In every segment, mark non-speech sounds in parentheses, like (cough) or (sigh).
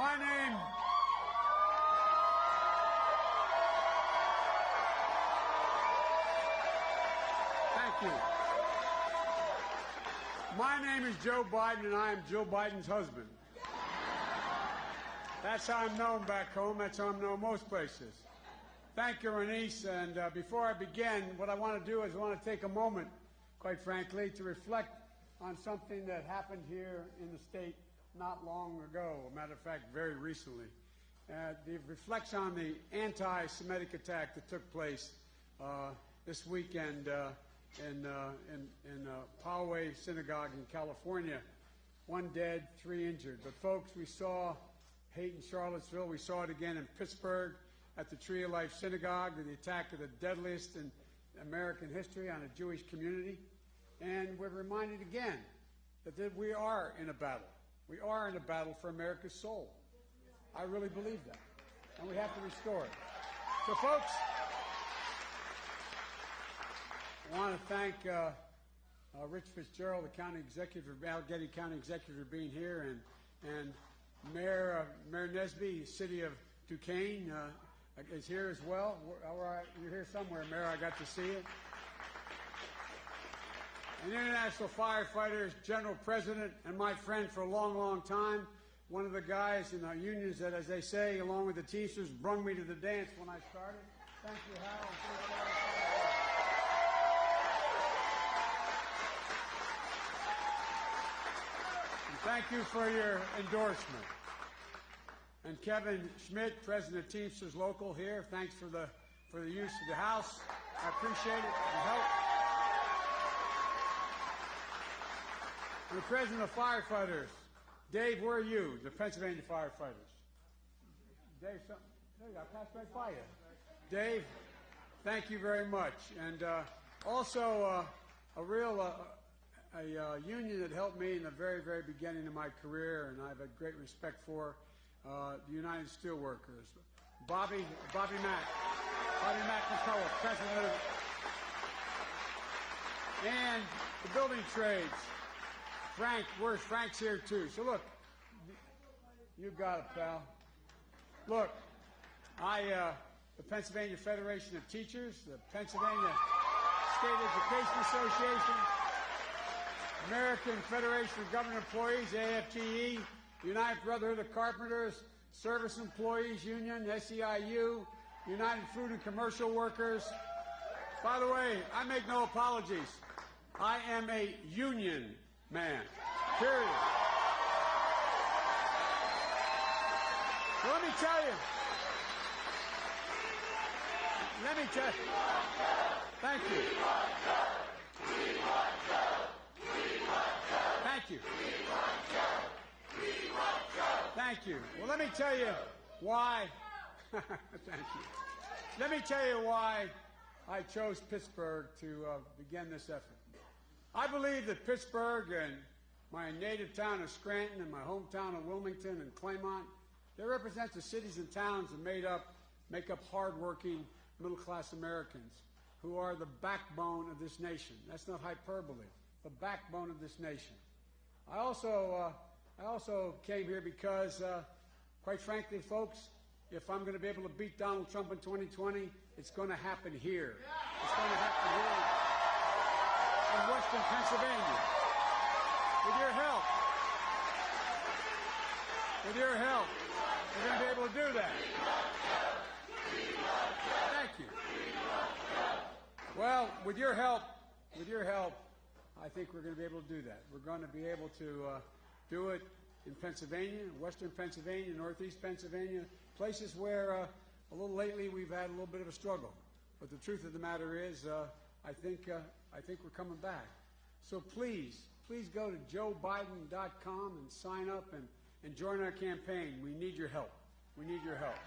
My name. Thank you. My name is Joe Biden, and I am Jill Biden's husband. That's how I'm known back home. That's how I'm known most places. Thank you, Renice. And uh, before I begin, what I want to do is I want to take a moment, quite frankly, to reflect on something that happened here in the state not long ago. A matter of fact, very recently. Uh, the reflects on the anti-Semitic attack that took place uh, this weekend uh, in, uh, in, in uh, Poway Synagogue in California. One dead, three injured. But folks, we saw hate in Charlottesville. We saw it again in Pittsburgh at the Tree of Life Synagogue, the attack of the deadliest in American history on a Jewish community. And we're reminded again that we are in a battle. We are in a battle for America's soul. I really believe that. And we have to restore it. So, folks, I want to thank uh, uh, Rich Fitzgerald, the county executive, Allegheny County executive, for being here, and and Mayor uh, Mayor Nesby, City of Duquesne, uh, is here as well. All right, you're here somewhere, Mayor. I got to see you. And International Firefighters General President and my friend for a long, long time. One of the guys in our unions that, as they say, along with the Teamsters, brung me to the dance when I started. Thank you, Hal. And thank you for your endorsement. And Kevin Schmidt, President of Teamsters Local here, thanks for the for the use of the House. I appreciate it. The help. The president of firefighters. Dave, where are you? The Pennsylvania firefighters. Dave, some, there you go. Passed right by you. Dave, thank you very much. And uh, also uh, a real uh, a uh, union that helped me in the very, very beginning of my career, and I've had great respect for uh, the United Steelworkers. Bobby, Bobby Mack, Bobby Mack McCullough, president of, and the building trades. Frank, where's Frank's here too? So look, you got it, pal. Look, I, uh, the Pennsylvania Federation of Teachers, the Pennsylvania State Education Association, American Federation of Government Employees, AFGE, United Brotherhood of Carpenters, Service Employees Union, SEIU, United Food and Commercial Workers. By the way, I make no apologies. I am a union man. Period. Let me tell you. Let me tell you. Thank you. Thank you. Thank you. Well, let me tell you why. (laughs) Thank you. Let me tell you why I chose Pittsburgh to uh, begin this effort. I believe that Pittsburgh and my native town of Scranton and my hometown of Wilmington and Claymont, they represent the cities and towns that made up, make up hardworking middle-class Americans who are the backbone of this nation. That's not hyperbole. The backbone of this nation. I also, uh, I also came here because, uh, quite frankly, folks, if I'm going to be able to beat Donald Trump in 2020, it's going to happen here. It's going to happen here in western Pennsylvania. With your help, with your help, we're going to be able to do that. Thank you. Well, with your help, with your help, I think we're going to be able to do that. We're going to be able to uh, do it in Pennsylvania, western Pennsylvania, northeast Pennsylvania, places where uh, a little lately we've had a little bit of a struggle. But the truth of the matter is, uh, I think, uh, I think we're coming back. So please, please go to joebiden.com and sign up and, and join our campaign. We need your help. We need your help.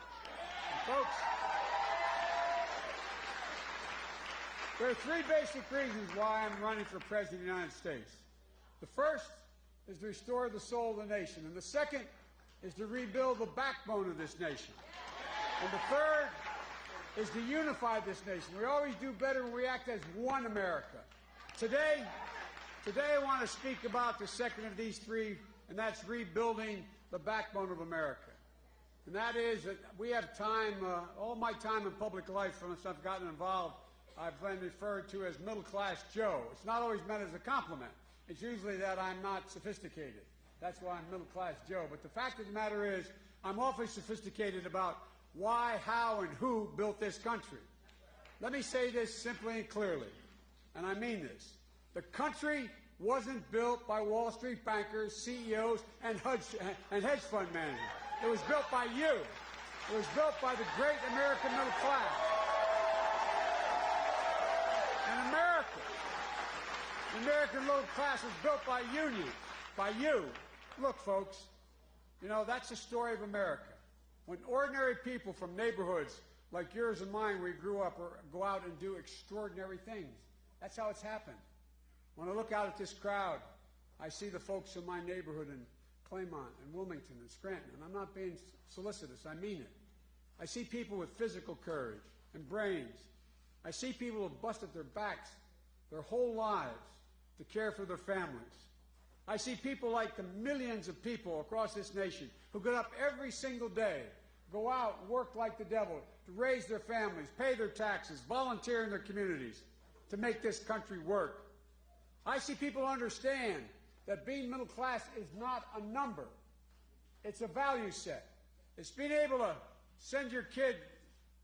And folks, there are three basic reasons why I'm running for President of the United States. The first is to restore the soul of the nation, and the second is to rebuild the backbone of this nation. And the third is to unify this nation. We always do better when we act as one America. Today, today I want to speak about the second of these three, and that's rebuilding the backbone of America. And that is that we have time, uh, all my time in public life, since I've gotten involved, I've been referred to as middle class Joe. It's not always meant as a compliment. It's usually that I'm not sophisticated. That's why I'm middle class Joe. But the fact of the matter is, I'm awfully sophisticated about why, how, and who built this country. Let me say this simply and clearly, and I mean this. The country wasn't built by Wall Street bankers, CEOs, and hedge, and hedge fund managers. It was built by you. It was built by the great American middle class. And America, the American middle class was built by unions, by you. Look, folks, you know, that's the story of America. When ordinary people from neighborhoods like yours and mine, where we grew up, or go out and do extraordinary things. That's how it's happened. When I look out at this crowd, I see the folks in my neighborhood in Claymont and Wilmington and Scranton, and I'm not being solicitous, I mean it. I see people with physical courage and brains. I see people who have busted their backs their whole lives to care for their families. I see people like the millions of people across this nation who get up every single day, go out, work like the devil, to raise their families, pay their taxes, volunteer in their communities to make this country work. I see people understand that being middle class is not a number. It's a value set. It's being able to send your kid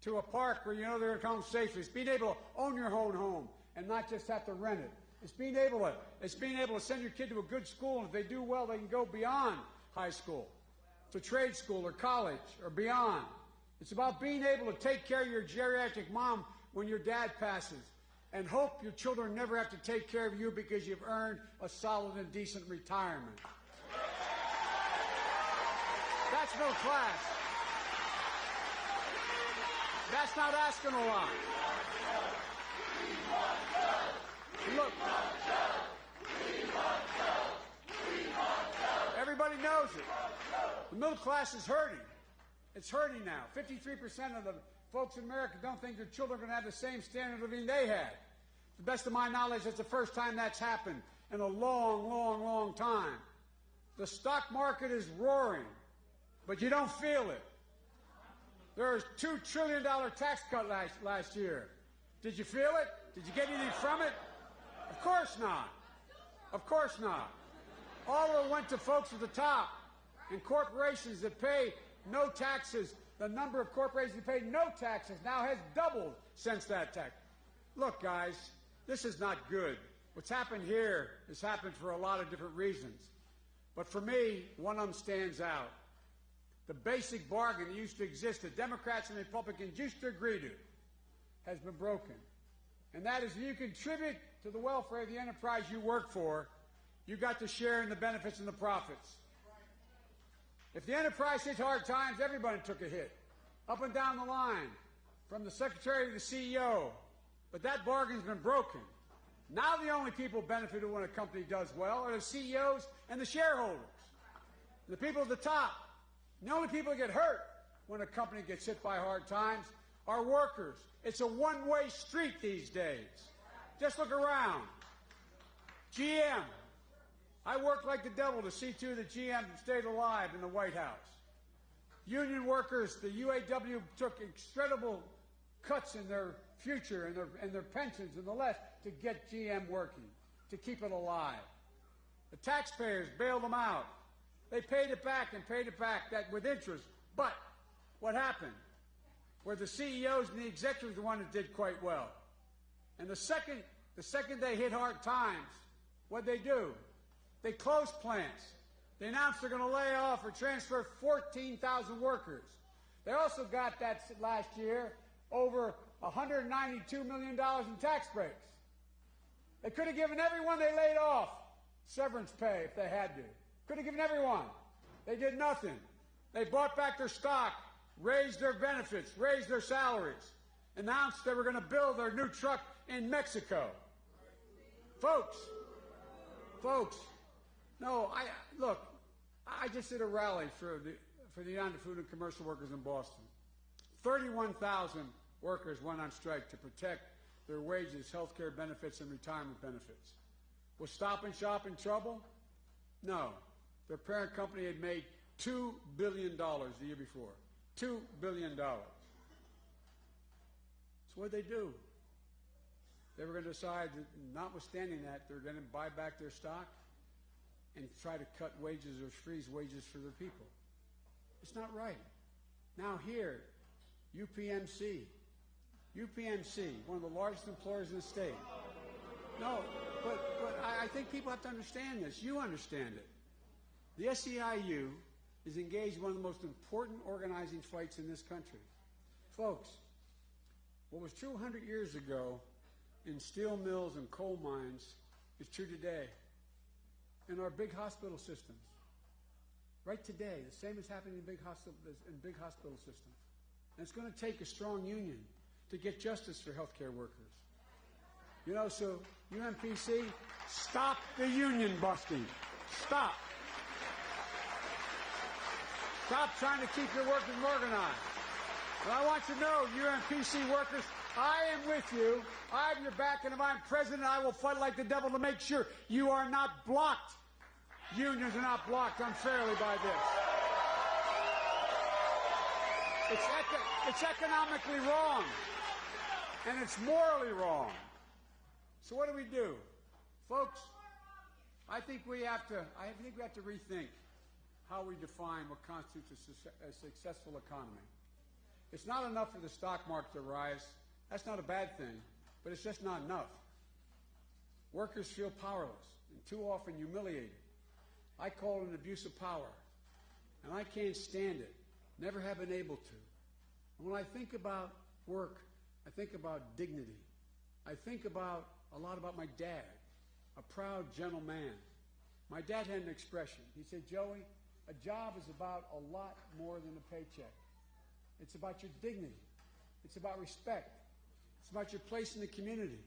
to a park where you know they're going to come safely. It's being able to own your own home and not just have to rent it. It's being able to, it's being able to send your kid to a good school, and if they do well, they can go beyond high school to trade school or college or beyond. It's about being able to take care of your geriatric mom when your dad passes and hope your children never have to take care of you because you've earned a solid and decent retirement. That's middle class. That's not asking a lot. Look. Everybody knows it. The middle class is hurting. It's hurting now. 53% of the folks in America don't think their children are going to have the same standard of living they had. To the best of my knowledge, it's the first time that's happened in a long, long, long time. The stock market is roaring, but you don't feel it. There was a $2 trillion tax cut last, last year. Did you feel it? Did you get anything from it? Of course not. Of course not. All of it went to folks at the top and corporations that pay no taxes. The number of corporations that pay no taxes now has doubled since that tax. Look, guys, this is not good. What's happened here has happened for a lot of different reasons. But for me, one of them stands out. The basic bargain that used to exist that Democrats and Republicans used to agree to has been broken. And that is you contribute to the welfare of the enterprise you work for, you got to share in the benefits and the profits. If the enterprise hit hard times, everybody took a hit, up and down the line, from the secretary to the CEO. But that bargain's been broken. Now the only people benefited when a company does well are the CEOs and the shareholders, the people at the top. The only people that get hurt when a company gets hit by hard times are workers. It's a one-way street these days. Just look around. GM. I worked like the devil to see to that GM stayed alive in the White House. Union workers, the UAW took incredible cuts in their future and their, and their pensions and the less to get GM working, to keep it alive. The taxpayers bailed them out. They paid it back and paid it back that with interest. But what happened? Where the CEOs and the executives the one that did quite well. And the second, the second they hit hard times, what'd they do? They close plants. They announced they're going to lay off or transfer 14,000 workers. They also got that last year over $192 million in tax breaks. They could have given everyone they laid off severance pay if they had to. Could have given everyone. They did nothing. They bought back their stock, raised their benefits, raised their salaries, announced they were going to build their new truck in Mexico. Folks, folks, no, I look. I just did a rally for the for the United Food and Commercial Workers in Boston. Thirty-one thousand workers went on strike to protect their wages, health care benefits, and retirement benefits. Was Stop and Shop in trouble? No. Their parent company had made $2 billion the year before. $2 billion. So what they do? They were going to decide that, notwithstanding that, they're going to buy back their stock and try to cut wages or freeze wages for their people. It's not right. Now here, UPMC, UPMC, one of the largest employers in the state. No, but, but I, I think people have to understand this. You understand it. The SEIU is engaged in one of the most important organizing fights in this country. Folks, what was true 100 years ago in steel mills and coal mines is true today in our big hospital systems. Right today, the same is happening in big hospital, in big hospital systems. And it's going to take a strong union to get justice for healthcare workers. You know, so UMPC, stop the union busting. Stop. Stop trying to keep your workers organized. But I want you to know, UMPC workers, I am with you. I have your back, and if I'm president, I will fight like the devil to make sure you are not blocked. Unions are not blocked unfairly by this. It's, eco- it's economically wrong, and it's morally wrong. So what do we do, folks? I think we have to. I think we have to rethink how we define what constitutes a, a successful economy. It's not enough for the stock market to rise. That's not a bad thing, but it's just not enough. Workers feel powerless and too often humiliated. I call it an abuse of power, and I can't stand it. Never have been able to. And when I think about work, I think about dignity. I think about a lot about my dad, a proud, gentle man. My dad had an expression. He said, Joey, a job is about a lot more than a paycheck. It's about your dignity. It's about respect. It's about your place in the community.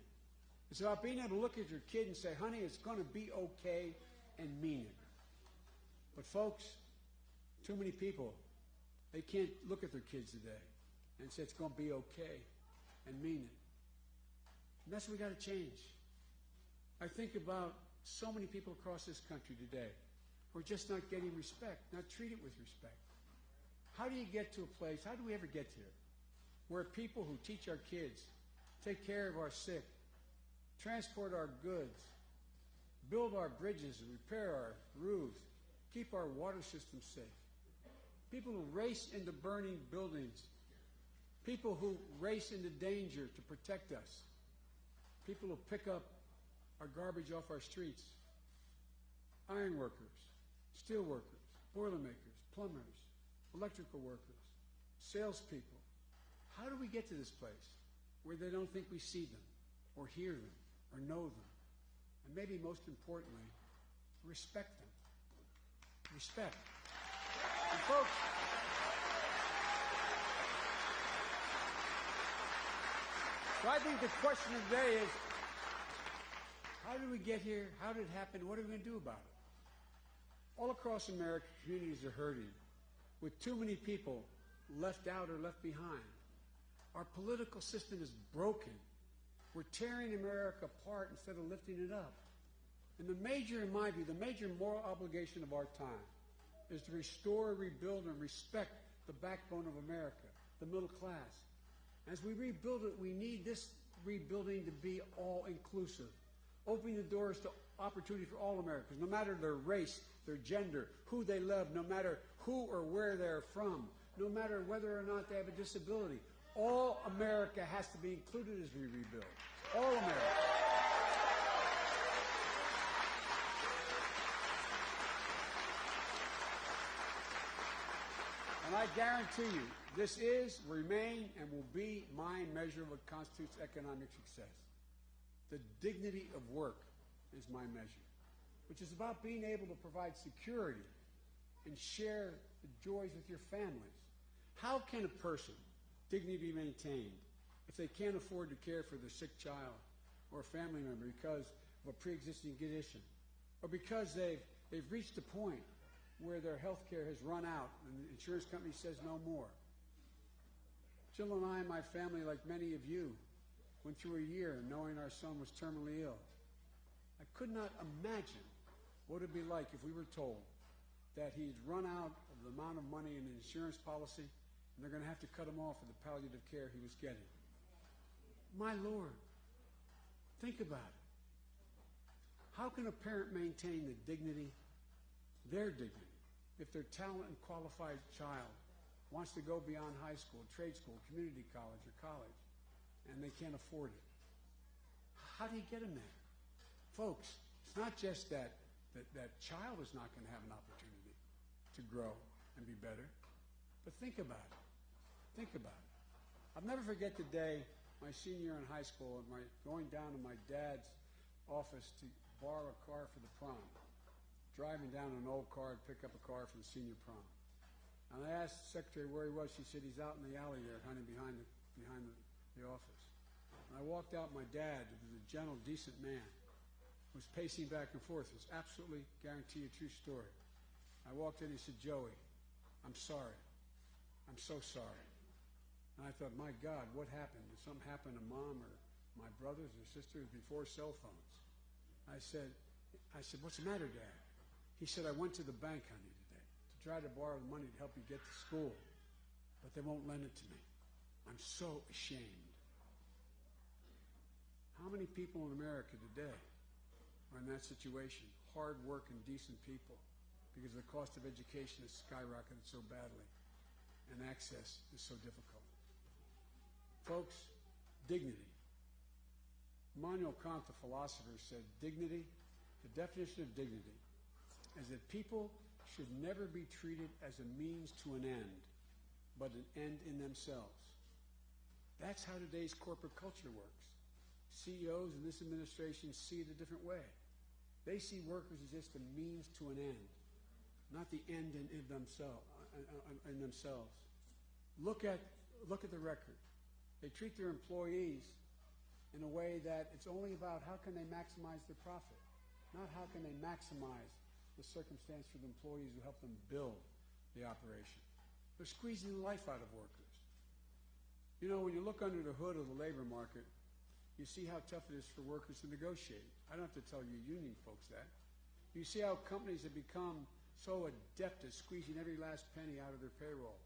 It's about being able to look at your kid and say, honey, it's going to be okay and mean it. But folks, too many people, they can't look at their kids today and say it's going to be okay and mean it. And that's what we got to change. I think about so many people across this country today who are just not getting respect, not treated with respect. How do you get to a place, how do we ever get here, where people who teach our kids, take care of our sick, transport our goods, build our bridges and repair our roofs, keep our water system safe, people who race into burning buildings, people who race into danger to protect us, people who pick up our garbage off our streets, iron workers, steel workers, boilermakers, plumbers, electrical workers, salespeople. How do we get to this place where they don't think we see them or hear them or know them? And maybe most importantly, respect them. Respect. And folks, so I think the question of the day is, how did we get here? How did it happen? What are we going to do about it? All across America, communities are hurting with too many people left out or left behind. Our political system is broken. We're tearing America apart instead of lifting it up. And the major, in my view, the major moral obligation of our time is to restore, rebuild, and respect the backbone of America, the middle class. As we rebuild it, we need this rebuilding to be all inclusive, opening the doors to opportunity for all Americans, no matter their race, their gender, who they love, no matter who or where they're from, no matter whether or not they have a disability. All America has to be included as we rebuild. All America. And I guarantee you, this is, remain, and will be my measure of what constitutes economic success. The dignity of work is my measure, which is about being able to provide security and share the joys with your families. How can a person dignity be maintained if they can't afford to care for their sick child or a family member because of a pre-existing condition or because they've, they've reached a point where their health care has run out and the insurance company says no more. Jill and I and my family, like many of you, went through a year knowing our son was terminally ill. I could not imagine what it would be like if we were told that he'd run out of the amount of money in the insurance policy and they're going to have to cut him off of the palliative care he was getting. My Lord, think about it. How can a parent maintain the dignity, their dignity, if their talented and qualified child wants to go beyond high school, trade school, community college, or college, and they can't afford it? How do you get them there? Folks, it's not just that that, that child is not going to have an opportunity to grow and be better, but think about it. Think about it. I'll never forget the day my senior in high school and my going down to my dad's office to borrow a car for the prom. Driving down an old car to pick up a car for the senior prom. And I asked the secretary where he was. She said he's out in the alley there, honey, behind the behind the, the office. And I walked out. My dad, who was a gentle, decent man, was pacing back and forth. It's absolutely guarantee a true story. I walked in. He said, "Joey, I'm sorry. I'm so sorry." And I thought, my God, what happened? Did something happen to mom or my brothers or sisters before cell phones? I said, I said, what's the matter, Dad? He said, I went to the bank, honey, today to try to borrow the money to help you get to school, but they won't lend it to me. I'm so ashamed. How many people in America today are in that situation? Hard working, decent people, because the cost of education has skyrocketed so badly and access is so difficult. Folks, dignity. Immanuel Kant, the philosopher, said dignity, the definition of dignity, is that people should never be treated as a means to an end, but an end in themselves. That's how today's corporate culture works. CEOs in this administration see it a different way. They see workers as just a means to an end, not the end in, in, themselves, uh, uh, uh, in themselves. Look at, look at the record. They treat their employees in a way that it's only about how can they maximize their profit, not how can they maximize the circumstance for the employees who help them build the operation. They're squeezing life out of workers. You know, when you look under the hood of the labor market, you see how tough it is for workers to negotiate. I don't have to tell you union folks that. You see how companies have become so adept at squeezing every last penny out of their payroll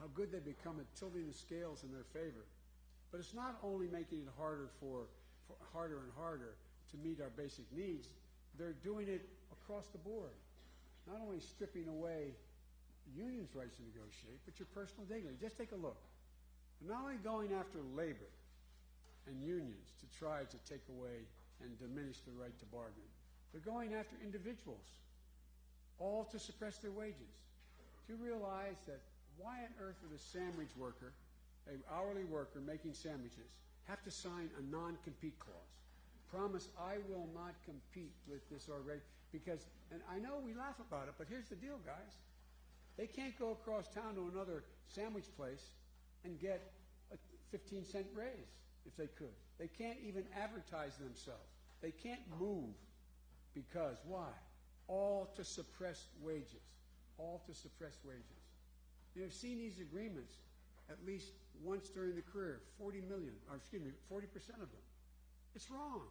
how good they become at tilting the scales in their favor. But it's not only making it harder for, for harder and harder to meet our basic needs, they're doing it across the board. Not only stripping away unions' rights to negotiate, but your personal dignity. Just take a look. They're not only going after labor and unions to try to take away and diminish the right to bargain, they're going after individuals, all to suppress their wages. Do you realize that why on earth would a sandwich worker, an hourly worker making sandwiches, have to sign a non-compete clause? Promise I will not compete with this already because, and I know we laugh about it, but here's the deal, guys. They can't go across town to another sandwich place and get a 15 cent raise if they could. They can't even advertise themselves. They can't move because why? All to suppress wages. All to suppress wages. You have seen these agreements at least once during the career, 40 million, or excuse me, 40% of them. It's wrong.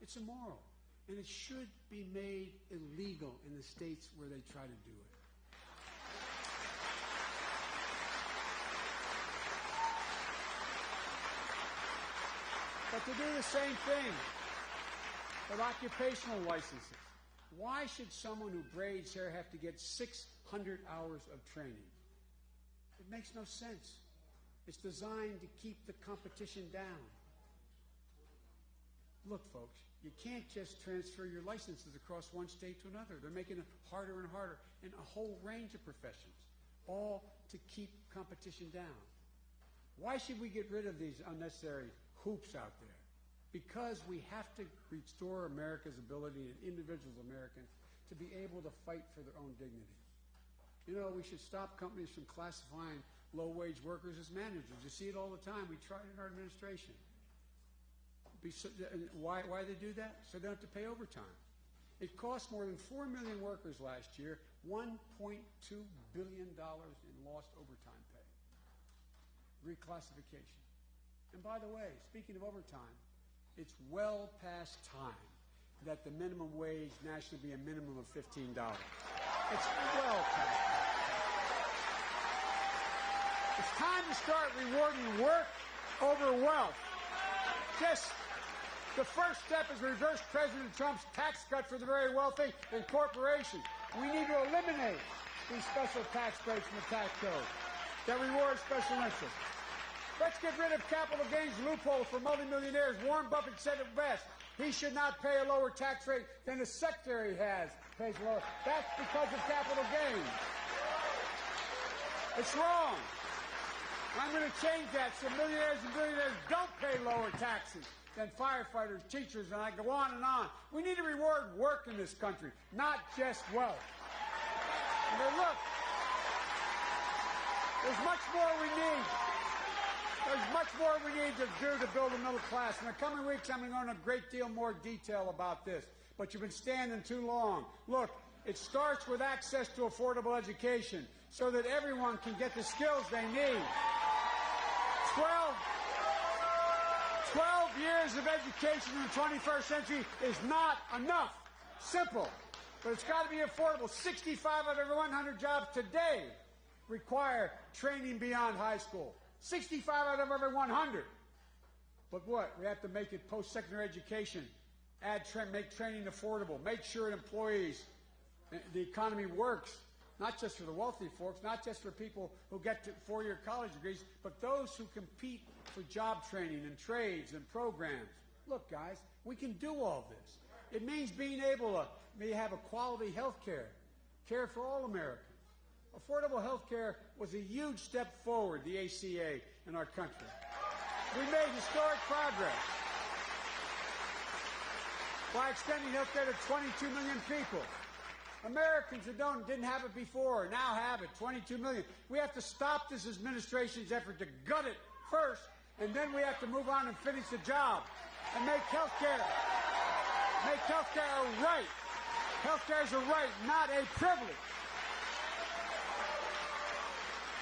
It's immoral. And it should be made illegal in the states where they try to do it. But to do the same thing with occupational licenses, why should someone who braids hair have to get 600 hours of training? It makes no sense. It's designed to keep the competition down. Look, folks, you can't just transfer your licenses across one state to another. They're making it harder and harder in a whole range of professions, all to keep competition down. Why should we get rid of these unnecessary hoops out there? Because we have to restore America's ability and individuals Americans to be able to fight for their own dignity. You know, we should stop companies from classifying low wage workers as managers. You see it all the time. We try it in our administration. Why, why they do that? So they don't have to pay overtime. It cost more than 4 million workers last year $1.2 billion in lost overtime pay. Reclassification. And by the way, speaking of overtime, it's well past time that the minimum wage nationally be a minimum of $15. It's well past. It's time to start rewarding work over wealth. Just the first step is reverse President Trump's tax cut for the very wealthy and corporations. We need to eliminate these special tax breaks from the tax code that reward special interests. Let's get rid of capital gains loopholes for multimillionaires. Warren Buffett said it best. He should not pay a lower tax rate than his secretary has pays lower. That's because of capital gains. It's wrong. I'm going to change that so millionaires and billionaires don't pay lower taxes than firefighters, teachers, and I go on and on. We need to reward work in this country, not just wealth. And look, there's much more we need. There's much more we need to do to build a middle class. In the coming weeks, I'm going to go into a great deal more detail about this. But you've been standing too long. Look, it starts with access to affordable education so that everyone can get the skills they need. 12, 12 years of education in the 21st century is not enough. Simple. But it's got to be affordable. 65 out of every 100 jobs today require training beyond high school. 65 out of every 100. But what? We have to make it post-secondary education. Add, tra make training affordable. Make sure employees, eh, the economy works not just for the wealthy folks, not just for people who get four-year college degrees, but those who compete for job training and trades and programs. Look, guys, we can do all this. It means being able to have a quality health care, care for all Americans. Affordable health care was a huge step forward, the ACA, in our country. We made historic progress by extending health care to 22 million people. Americans who don't didn't have it before now have it, 22 million. We have to stop this administration's effort to gut it first, and then we have to move on and finish the job and make health care make health care a right. Health care is a right, not a privilege.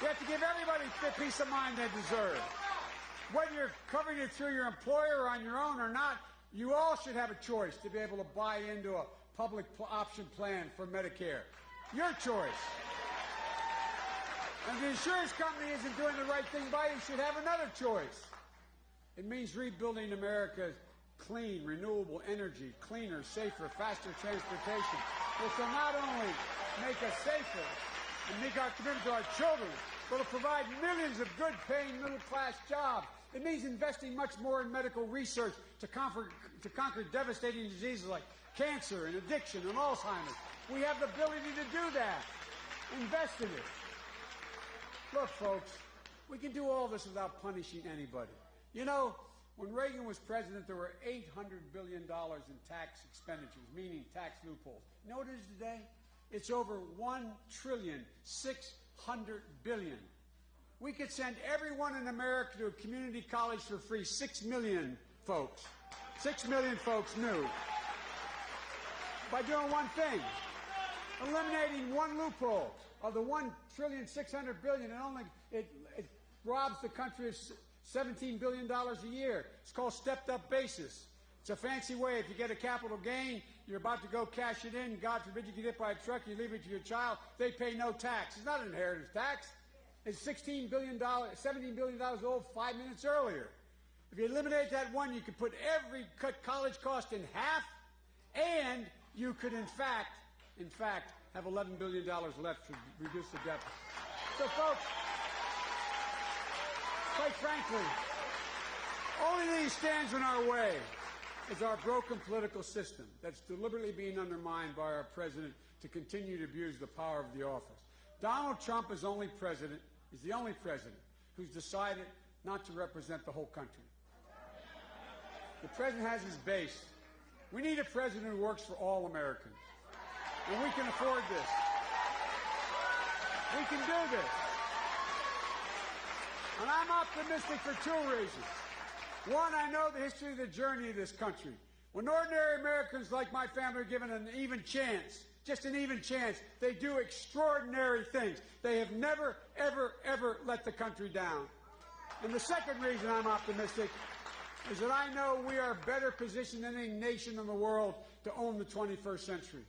We have to give everybody the peace of mind they deserve. Whether you're covering it through your employer or on your own or not, you all should have a choice to be able to buy into a public option plan for Medicare. Your choice. And if the insurance company isn't doing the right thing by you, should have another choice. It means rebuilding America's clean, renewable energy, cleaner, safer, faster transportation, which will not only make us safer and make our commitment to our children, will provide millions of good-paying middle-class jobs. It means investing much more in medical research to conquer, to conquer devastating diseases like cancer and addiction and Alzheimer's. We have the ability to do that. Invest in it. Look, folks, we can do all this without punishing anybody. You know, when Reagan was president, there were $800 billion in tax expenditures, meaning tax loopholes. You know what it is today? It's over $1 trillion, $600 billion. We could send everyone in America to a community college for free, 6 million folks. 6 million folks new by doing one thing, eliminating one loophole of the one trillion six hundred billion, and only it, it robs the country of seventeen billion dollars a year. It's called stepped-up basis. It's a fancy way. If you get a capital gain, you're about to go cash it in. God forbid you get hit by a truck, you leave it to your child. They pay no tax. It's not an inheritance tax. It's $16 billion, $17 billion old five minutes earlier. If you eliminate that one, you could put every cut college cost in half and you could in fact, in fact, have $11 billion left to reduce the deficit. So folks, quite frankly, only thing stands in our way is our broken political system that's deliberately being undermined by our president to continue to abuse the power of the office. Donald Trump is only president, is the only president who's decided not to represent the whole country. The president has his base we need a president who works for all Americans. And we can afford this. We can do this. And I'm optimistic for two reasons. One, I know the history of the journey of this country. When ordinary Americans like my family are given an even chance, just an even chance, they do extraordinary things. They have never, ever, ever let the country down. And the second reason I'm optimistic is that I know we are better positioned than any nation in the world to own the 21st century.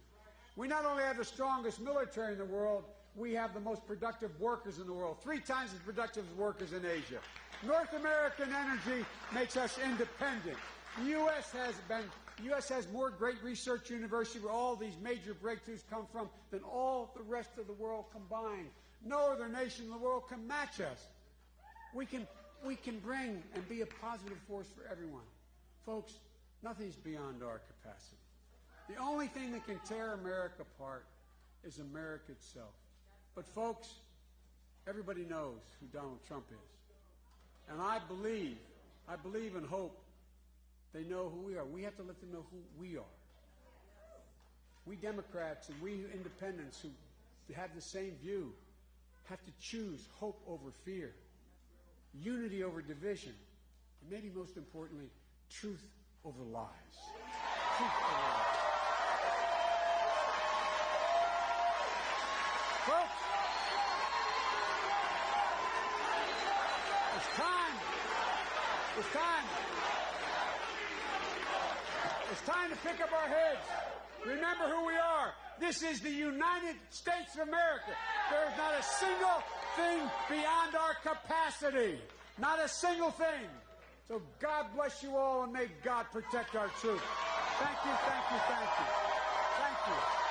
We not only have the strongest military in the world, we have the most productive workers in the world, three times as productive as workers in Asia. North American energy makes us independent. The U.S. has been U.S. has more great research university where all these major breakthroughs come from than all the rest of the world combined. No other nation in the world can match us. We can, we can bring and be a positive force for everyone. Folks, nothing's beyond our capacity. The only thing that can tear America apart is America itself. But, folks, everybody knows who Donald Trump is. And I believe, I believe and hope they know who we are. We have to let them know who we are. We Democrats and we independents who have the same view have to choose hope over fear, unity over division, and maybe most importantly, truth over lies. Truth over lies. It's time. It's time to pick up our heads. Remember who we are. This is the United States of America. There is not a single thing beyond our capacity. Not a single thing. So God bless you all and may God protect our troops. Thank you, thank you, thank you. Thank you.